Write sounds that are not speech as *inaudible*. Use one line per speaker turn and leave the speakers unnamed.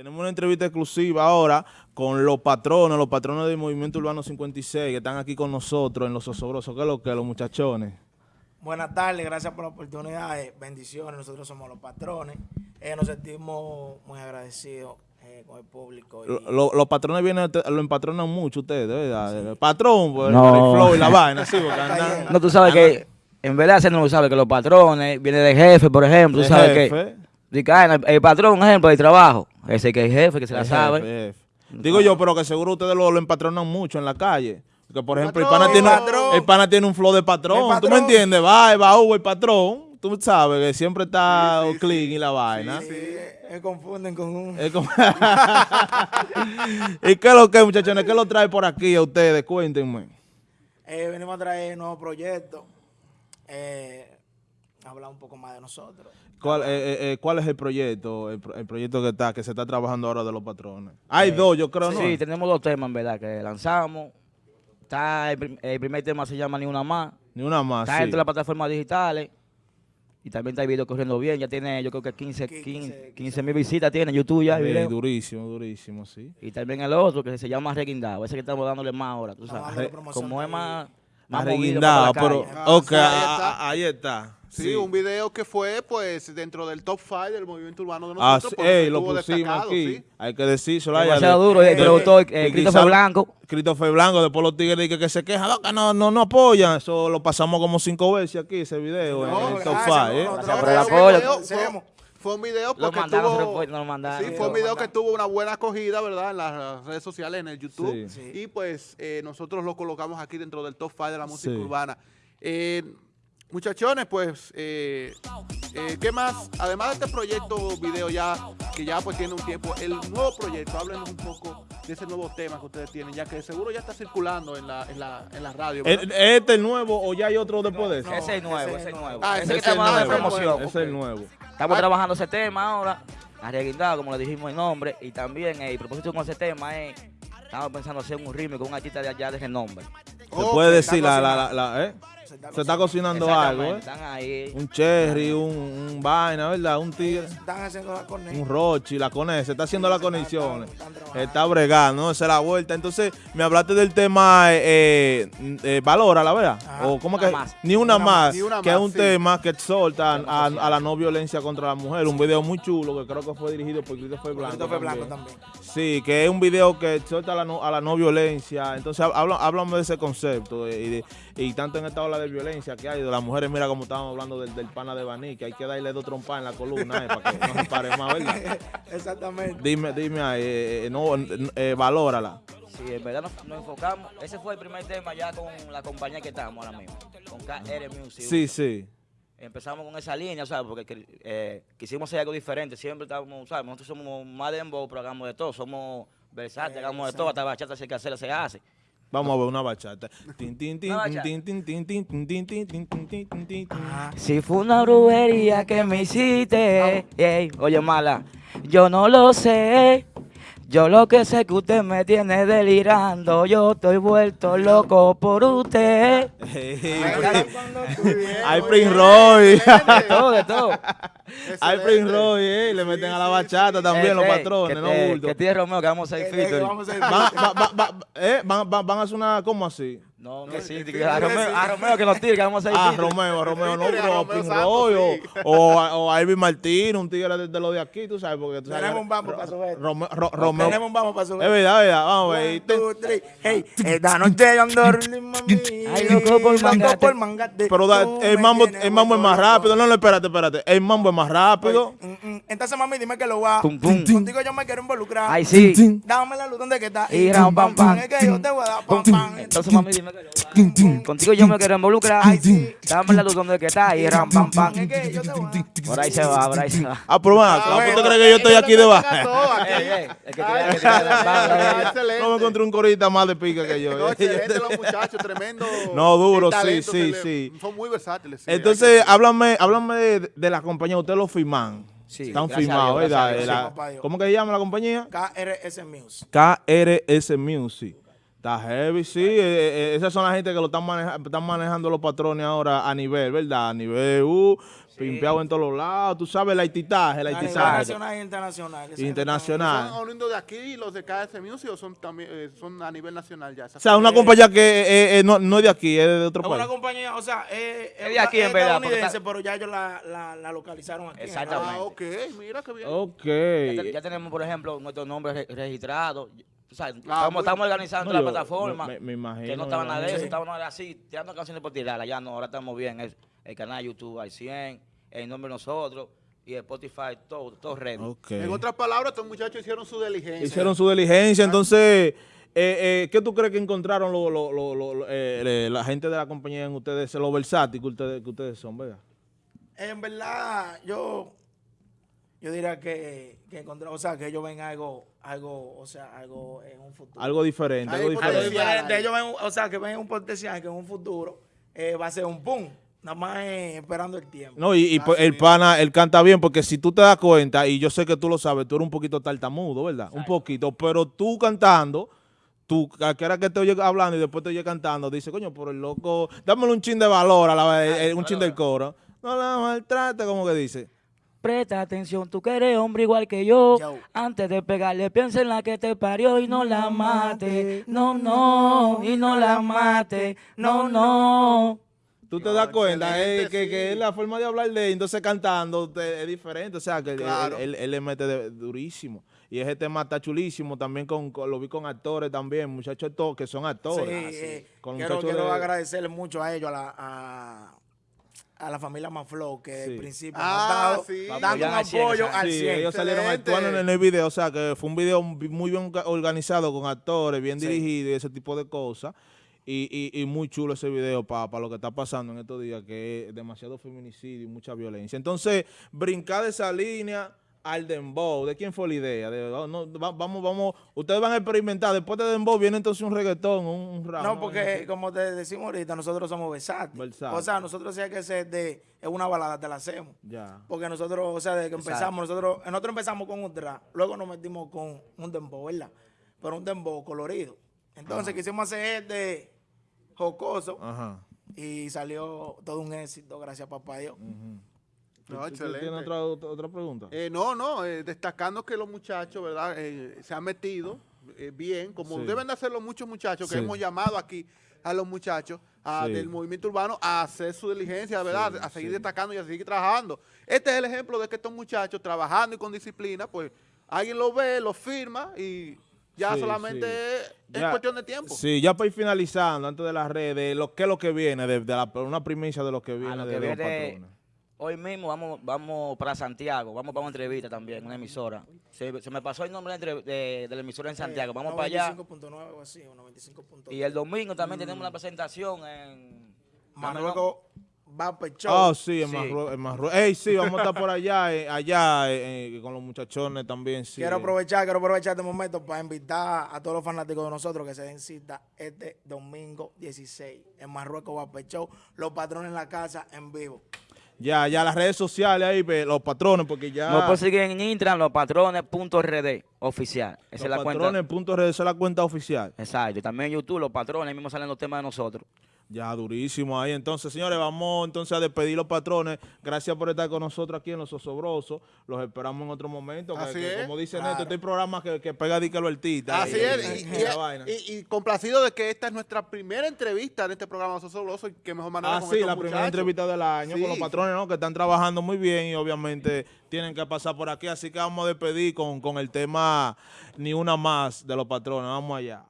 Tenemos una entrevista exclusiva ahora con los patronos, los patronos del Movimiento Urbano 56 que están aquí con nosotros en Los Osobrosos. ¿Qué es lo que los muchachones?
Buenas tardes, gracias por la oportunidad, eh, bendiciones, nosotros somos los patrones, eh, nos sentimos muy agradecidos eh, con el público. y-
Lo- lo- los patrones vienen, lo empatronan mucho ustedes, ¿verdad? El patrón, pues,
No.
el flow y la vaina, sí, porque *laughs* andan-
No, tú sabes que en verdad se no sabe que los patrones viene de jefe, por ejemplo, tú
de
sabes
jefe,
que di que, ah, el, el patrón, un ejemplo, de trabajo, ese que es jefe, que se la sabe.
jefe. Digo yo, pero que seguro ustedes lo, lo empatronan mucho en la calle. Porque, por ejemplo, el pana, tiene,
patrón.
el pana tiene un flow de patrón. ¿Tú me entiendes? Va, va, Hugo, el patrón. Tú sabes que siempre está
Sí, sí,
clean
sí.
y la vaina.
Sí, eh, confunden con un... *laughs*
¿Y qué es lo que, muchachones? ¿Qué lo trae por aquí a ustedes? Cuéntenme.
Eh, venimos a traer nuevos proyectos, eh, hablar un poco más de nosotros.
¿Cuál, eh, eh, eh, ¿Cuál es el proyecto? El, pro- el proyecto que está, que se está trabajando ahora de los patrones. Hay dos, yo creo, ¿no?
Sí, tenemos dos temas, en verdad, que lanzamos. Está el, prim- el primer tema se llama Ni Una Más.
Ni una más.
Está
sí.
entre las plataformas digitales. Y también está el video corriendo bien. Ya tiene, yo creo que 15
15,
15 mil visitas tiene en YouTube ya el
Sí,
video.
durísimo, durísimo, sí.
Y también el otro que se llama Reguindado. Ese que estamos dándole más ahora, tú sabes. Como es más,
Más reguindado, pero... Ok,
ahí
ah,
está.
Ah.
Sí, un video que fue pues dentro del top 5 del movimiento urbano de
Ah,
nosotros. porque
ey, lo
estuvo
pusimos
destacado,
aquí.
sí.
Hay que decírselo. ahí,
Demasiado
de-
duro. El
de-
productor,
que
eh, Christopher Blanco.
Christopher Blanco, después los tigres dicen que se quejan, "No, que no, no, no apoyan. Eso lo pasamos como cinco veces aquí, ese video,
No,
en el top
gracias,
5.
no,
¿eh?
no,
Gracias
no,
por el
no,
apoyo.
Fue un video- porque
mandaron,
tuvo...
mandaron.
Sí, fue un video que tuvo una buena acogida, ¿verdad? En las redes sociales, en el YouTube.
Sí.
Sí.
Y pues eh, nosotros lo colocamos aquí dentro del top 5 de la música
Sí.
urbana. Eh, muchachones, pues, eh, eh, ¿qué más? Además de este proyecto video ya, que ya pues tiene un tiempo, el nuevo proyecto, háblenos un poco de ese nuevo tema que ustedes tienen, ya que seguro ya está circulando en la, en la, en la radio. ¿verdad?
¿Es ¿Es este el nuevo o ya hay otro después de ese?
No,
Ese es nuevo,
ese es nuevo.
Ah,
ese
ese
que
es el
estamos dando
nuevo,
promoción.
Ese es el nuevo.
Estamos
Ah.
trabajando ese tema ahora, arreguindado, como le dijimos el nombre, y también eh, el propósito con ese tema es, estamos pensando hacer un remix con un artista de allá de renombre.
Se puede decir, la, la, la- ¿eh?
Se está
Se está cocinando algo, ¿eh?
Están ahí.
Un cherry, un, un vaina, ¿verdad? Un tigre.
Están haciendo la conexión.
Un Rochi, la conexión, se está haciendo las
Están-
conexiones. Está bregando, ¿no? Esa es la vuelta. Entonces, me hablaste del tema, eh, eh, eh, valora, la verdad.
Ajá.
O cómo
Una
que,
más.
ni una
Una
más,
más, ni una
que es un
sí.
tema que exhorta a, a la no violencia contra la mujer. Un video muy chulo que creo que fue dirigido por Christopher Blanco.
Christopher Blanco
también.
también.
Sí, que es un video que exhorta a la no, a la no violencia. Entonces, háblame de ese concepto eh, y, de- y tanto en esta ola de violencia que hay de las mujeres. Mira como estábamos hablando del, del pana de Baní, que hay que darle dos trompas en la columna eh, para que no se pare más, ¿verdad? *laughs*
Exactamente.
Dime, dime ahí, eh, eh, no, eh, valórala.
Sí, en verdad nos, nos enfocamos. Ese fue el primer tema ya con la compañía que estamos ahora mismo, con KR Music.
Sí, sí.
Empezamos con esa línea, ¿sabes? Porque eh, quisimos hacer algo diferente. Siempre estamos, ¿sabes? Nosotros somos más de dembow, pero hagamos de todo. Somos versátiles, hagamos de todo. Hasta bachata, si hay que hacerla, se hace.
Vamos a ver una bachata.
Si fue una brujería que me hiciste, oye mala, yo no lo sé. Yo lo que sé que usted me tiene delirando, yo estoy vuelto loco por usted. *laughs*
Hay Prince Roy. *laughs*
De todo, de todo.
Hay Prince Roy, eh. Le meten a la bachata también los patrones,
que
no
te-
bulto.
Que tiene Romeo, que vamos a
ir-
Van, va- va- va- eh, van, van- van a hacer una, ¿cómo así?
No, que sí, que a Romeo, a Romeo *laughs* que nos tire, que vamos a
Ah,
featuring.
Romeo, Romeo, no, pero
Santos,
Roy o,
sí.
o, o a Irving Martín, un tigre de, de los de aquí, tú sabes, porque tú sabes.
Tenemos un
Ro-
para subir.
Romeo, Ro- Romeo.
Tenemos un vamos para subir.
Es verdad, es verdad, vamos a ver.
Hey, esta noche *laughs* yo ando.
Ay, loco por
Loco
mangate.
por mangate.
Pero el mambo, el mambo es más rápido. No, no, espérate, espérate. El mambo es más rápido.
Mm, mm. Entonces, mami, dime que lo va. Contigo yo me quiero involucrar.
Ay, sí.
Dame la luz donde que está.
Y ram, pam, pam.
Es que yo te voy a dar pam, pam.
Entonces, mami, dime Contigo yo me quiero involucrar. Dame la luz donde que está y ram, pam, pam. Por ahí se va, por ahí se va.
Ah, pero más,
¿cómo
tú crees que yo estoy aquí debajo? No me encontré un corita más de pica que yo. *laughs*
Eh. Excelente *laughs* los muchachos, tremendo.
No, duro, sí, sí, sí.
Son muy versátiles.
Entonces, háblame, háblame de la compañía, ustedes lo firman.
Sí,
Están firmados, ¿verdad?
Sí,
¿Cómo que se llama la compañía?
KRS Music.
KRS Music. Está heavy, sí. eh, eh, esas son las gente que lo están, maneja- están manejando los patrones ahora a nivel, ¿verdad? A nivel, uh, pimpeado en todos los lados. Tú sabes, el haititaje, el
A nivel
haitizaje.
nacional e internacional.
Internacional.
¿Son oriundos de aquí los de KS Music o son, también, eh, son a nivel nacional ya?
O sea, una compañía que eh, eh, no, no es de aquí, es de otro
Es una
país.
compañía, o sea, es,
Es de aquí, en verdad, está-
pero ya ellos la, la, la localizaron aquí.
Exactamente.
Ah, ok, mira qué bien.
Ok.
Ya, te- ya tenemos, por ejemplo, nuestros nombres re- registrados. O sea, estamos,
muy-
estamos organizando
No,
la
yo-
plataforma.
me- me imagino,
que no
me
estaban nada de eso, estaban así, tirando canciones por tirarla. Ya no, ahora estamos bien. El, el canal de YouTube hay 100, el nombre de nosotros y el Spotify, todo, todo ready.
Ok.
En otras palabras, estos muchachos hicieron su diligencia.
Hicieron su diligencia, entonces, eh, eh, ¿qué tú crees que encontraron lo- lo- lo- eh, eh, la gente de la compañía en ustedes, lo versátil que ustedes, que ustedes son, verdad?
En verdad, yo, yo diría que, que encontré, o sea, que ellos ven algo, algo, o sea, algo en un futuro.
Algo diferente, algo
Algo
diferente.
Ellos ven, o sea, que ven un potencial que en un futuro eh, va a ser un boom. Nada más eh, esperando el tiempo.
No, y, pues, el pana, él canta bien, porque si tú te das cuenta, y yo sé que tú lo sabes, tú eres un poquito tartamudo, ¿verdad? Un poquito, pero tú cantando, tú, a que era que te oye hablando y después te oye cantando, dice, coño, por el loco, dámelo un chin de valor, a la vez, eh, un chin del coro. No la maltrate, como que dice.
Presta atención, tú que eres hombre igual que yo.
Yo.
Antes de pegarle, piensa en la que te parió y no la mate. No, no, y no la mate. No, no.
Tú te das cuenta eh, que,
sí.
que la forma de hablar de entonces cantando te- es diferente, o sea, que él-
Claro.
él, él- él le mete de- durísimo. Y ese tema está chulísimo, también con, con- lo vi con actores también, muchachos que son
Sí,
actores.
eh,
Con
quiero,
muchachos
quiero
de-
agradecerle mucho a ellos, a la, a, a la familia Maflow, que
Sí.
el principio
Ah,
dado,
sí.
dando un
al
apoyo al
Sí,
100.
ellos salieron actuando en el video, o sea, que fue un video muy bien orga- organizado con actores, bien
Sí.
dirigido y ese tipo de cosas. Y, y- y muy chulo ese video para lo que está pasando en estos días, que es demasiado feminicidio y mucha violencia. Entonces, brincar de esa línea al dembow, ¿de quién fue la idea? De- oh, no, va- vamos, vamos, ustedes van a experimentar, después de dembow viene entonces un reggaetón, un, un rap.
No, porque como te decimos ahorita, nosotros somos versátiles.
Versátil.
O sea, nosotros si hay que ser de es una balada, te la hacemos.
Ya.
Porque nosotros, o sea, desde que
Exacto.
empezamos, nosotros, nosotros empezamos con un trap, luego nos metimos con un dembow, ¿verdad? Pero un dembow colorido. Entonces quisimos hacer este jocoso
Ajá.
y salió todo un éxito, gracias a papá Dios.
¿Tú-
No, excelente.
¿Tienes otra, otra, pregunta?
Eh, no, no, eh, destacando que los muchachos, ¿verdad? Eh, se han metido eh, bien, como
Sí.
deben de hacerlo muchos muchachos que
Sí.
hemos llamado aquí a los muchachos a-
Sí.
del movimiento urbano a hacer su diligencia, ¿verdad?
Sí,
a seguir
sí.
destacando y a seguir trabajando. Este es el ejemplo de que estos muchachos trabajando y con disciplina, pues alguien lo ve, lo firma y ya
Sí,
solamente
sí.
es,
Ya-
cuestión de tiempo.
Sí, ya para ir finalizando, antes de las redes, lo, ¿qué es lo que viene? De, de la- una primicia de lo que viene
lo
de,
que viene-
patrones.
Hoy mismo vamos, vamos para Santiago, vamos para una entrevista también, una emisora. Se, se me pasó el nombre de, de- de la emisora en Santiago, vamos para allá.
95.9 o así, o 95.9.
Y el domingo también tenemos una presentación en...
Marruecos va.
Ah, sí, en
Sí.
Marruecos. En Marrue- Ey, sí, vamos a estar por allá, eh, allá eh, eh, con los muchachones también. Sí,
Quiero
eh.
aprovechar, quiero aprovechar este momento para invitar a todos los fanáticos de nosotros que se den cita este domingo 16 en Marruecos Show. Los patrones en la casa en vivo.
Ya, ya las redes sociales ahí, los patrones, porque ya.
Nos pueden seguir en Instagram, lospatrones.rd, oficial. Esa
los
es la cuenta.
patrones, punto redes, esa es la cuenta oficial.
Exacto. Y también en YouTube, los patrones, ahí mismo salen los temas de nosotros.
Ya, durísimo ahí. Entonces, señores, vamos entonces a despedir los patrones. Gracias por estar con nosotros aquí en Los Osobrosos. Los esperamos en otro momento.
Así
que,
es.
Como dice
Claro.
Neto, este programa que, que pega dique lo artista.
Así
y-
es, y,
y- y la vaina.
y- complacido de que esta es nuestra primera entrevista en este programa Sosobroso y que mejor manera
Ah,
con estos
la primera entrevista del año con los patrones, ¿no? Que están trabajando muy bien y obviamente tienen que pasar por aquí. Así que vamos a despedir con, con el tema Ni una más de los patrones. Vamos allá.